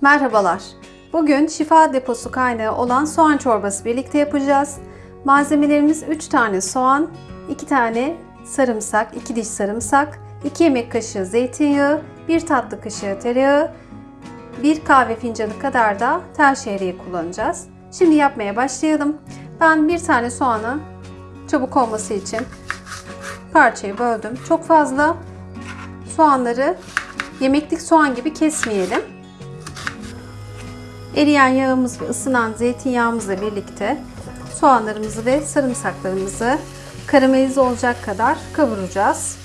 Merhabalar. Bugün şifa deposu kaynağı olan soğan çorbası birlikte yapacağız. Malzemelerimiz 3 tane soğan, 2 tane sarımsak, 2 diş sarımsak, 2 yemek kaşığı zeytinyağı, 1 tatlı kaşığı tereyağı, 1 kahve fincanı kadar da tel şehriye kullanacağız. Şimdi yapmaya başlayalım. Ben bir tane soğanı çabuk olması için parçaya böldüm. Çok fazla soğanları yemeklik soğan gibi kesmeyelim. Eriyen yağımız ve ısınan zeytinyağımızla birlikte soğanlarımızı ve sarımsaklarımızı karamelize olacak kadar kavuracağız.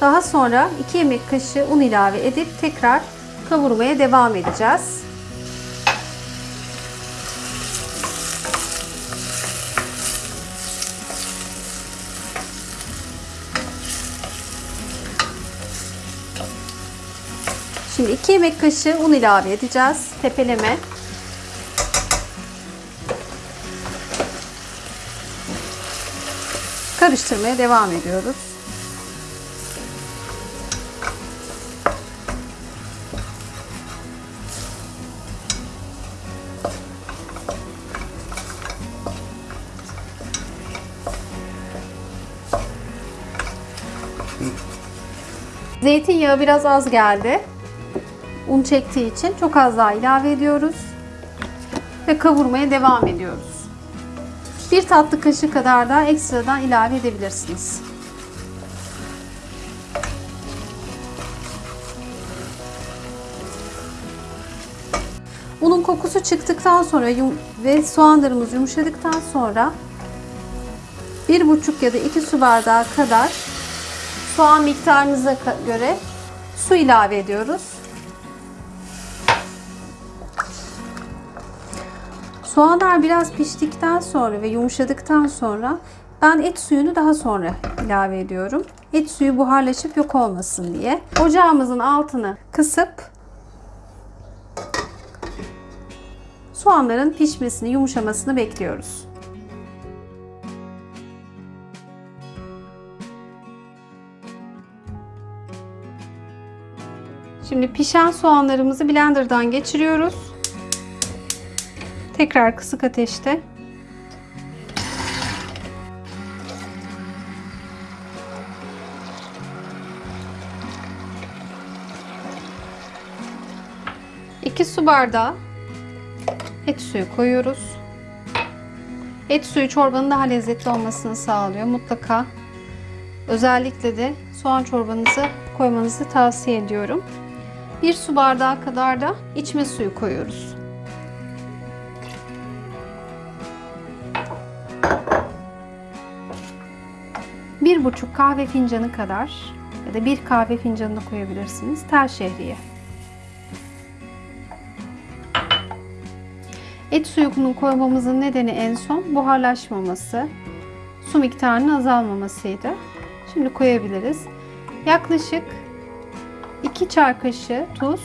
Daha sonra 2 yemek kaşığı un ilave edip tekrar kavurmaya devam edeceğiz. Şimdi 2 yemek kaşığı un ilave edeceğiz. Tepeleme. Karıştırmaya devam ediyoruz. Zeytinyağı biraz az geldi. Un çektiği için çok az daha ilave ediyoruz. Ve kavurmaya devam ediyoruz. Bir tatlı kaşığı kadar da ekstradan ilave edebilirsiniz. Unun kokusu çıktıktan sonra ve soğanlarımız yumuşadıktan sonra bir buçuk ya da iki su bardağı kadar soğan miktarınıza göre su ilave ediyoruz. Soğanlar biraz piştikten sonra ve yumuşadıktan sonra ben et suyunu daha sonra ilave ediyorum. Et suyu buharlaşıp yok olmasın diye. Ocağımızın altını kısıp soğanların pişmesini, yumuşamasını bekliyoruz. Şimdi pişen soğanlarımızı blenderdan geçiriyoruz. Tekrar kısık ateşte iki su bardağı et suyu koyuyoruz. Et suyu çorbanın daha lezzetli olmasını sağlıyor. Mutlaka özellikle de soğan çorbanızı koymanızı tavsiye ediyorum. Bir su bardağı kadar da içme suyu koyuyoruz. Bir buçuk kahve fincanı kadar ya da bir kahve fincanına koyabilirsiniz. Tel şehriye. Et suyunu koymamızın nedeni en son buharlaşmaması, su miktarının azalmamasıydı. Şimdi koyabiliriz. Yaklaşık 2 çay kaşığı tuz,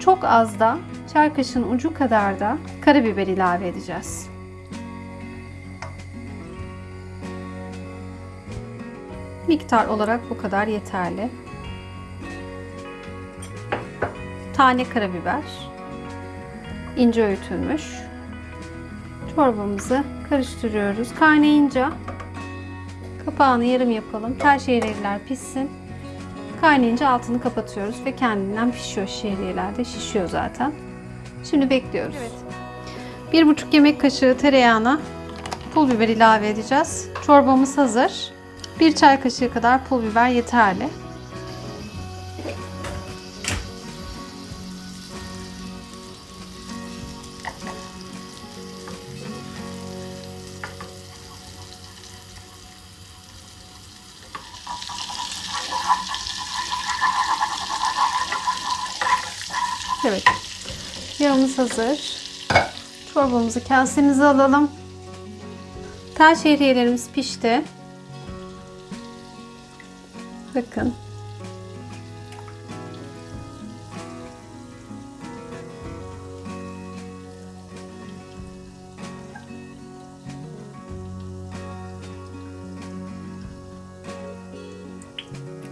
çok az da çay kaşığının ucu kadar da karabiber ilave edeceğiz. Miktar olarak bu kadar yeterli. Tane karabiber. ince öğütülmüş. Çorbamızı karıştırıyoruz. Kaynayınca kapağını yarım yapalım. Tel şehriyeler pişsin. Kaynayınca altını kapatıyoruz ve kendinden pişiyor şehriyeler de şişiyor zaten. Şimdi bekliyoruz. Evet. Bir buçuk yemek kaşığı tereyağına pul biber ilave edeceğiz. Çorbamız hazır. Bir çay kaşığı kadar pul biber yeterli. Evet. Yağımız hazır. Çorbamızı kasemize alalım. Tel şehriyelerimiz pişti. Bakın.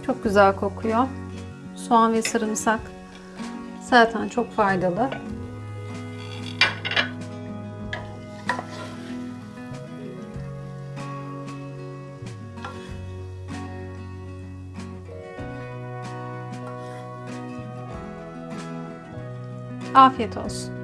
Çok güzel kokuyor. Soğan ve sarımsak Zaten çok faydalı. Afiyet olsun.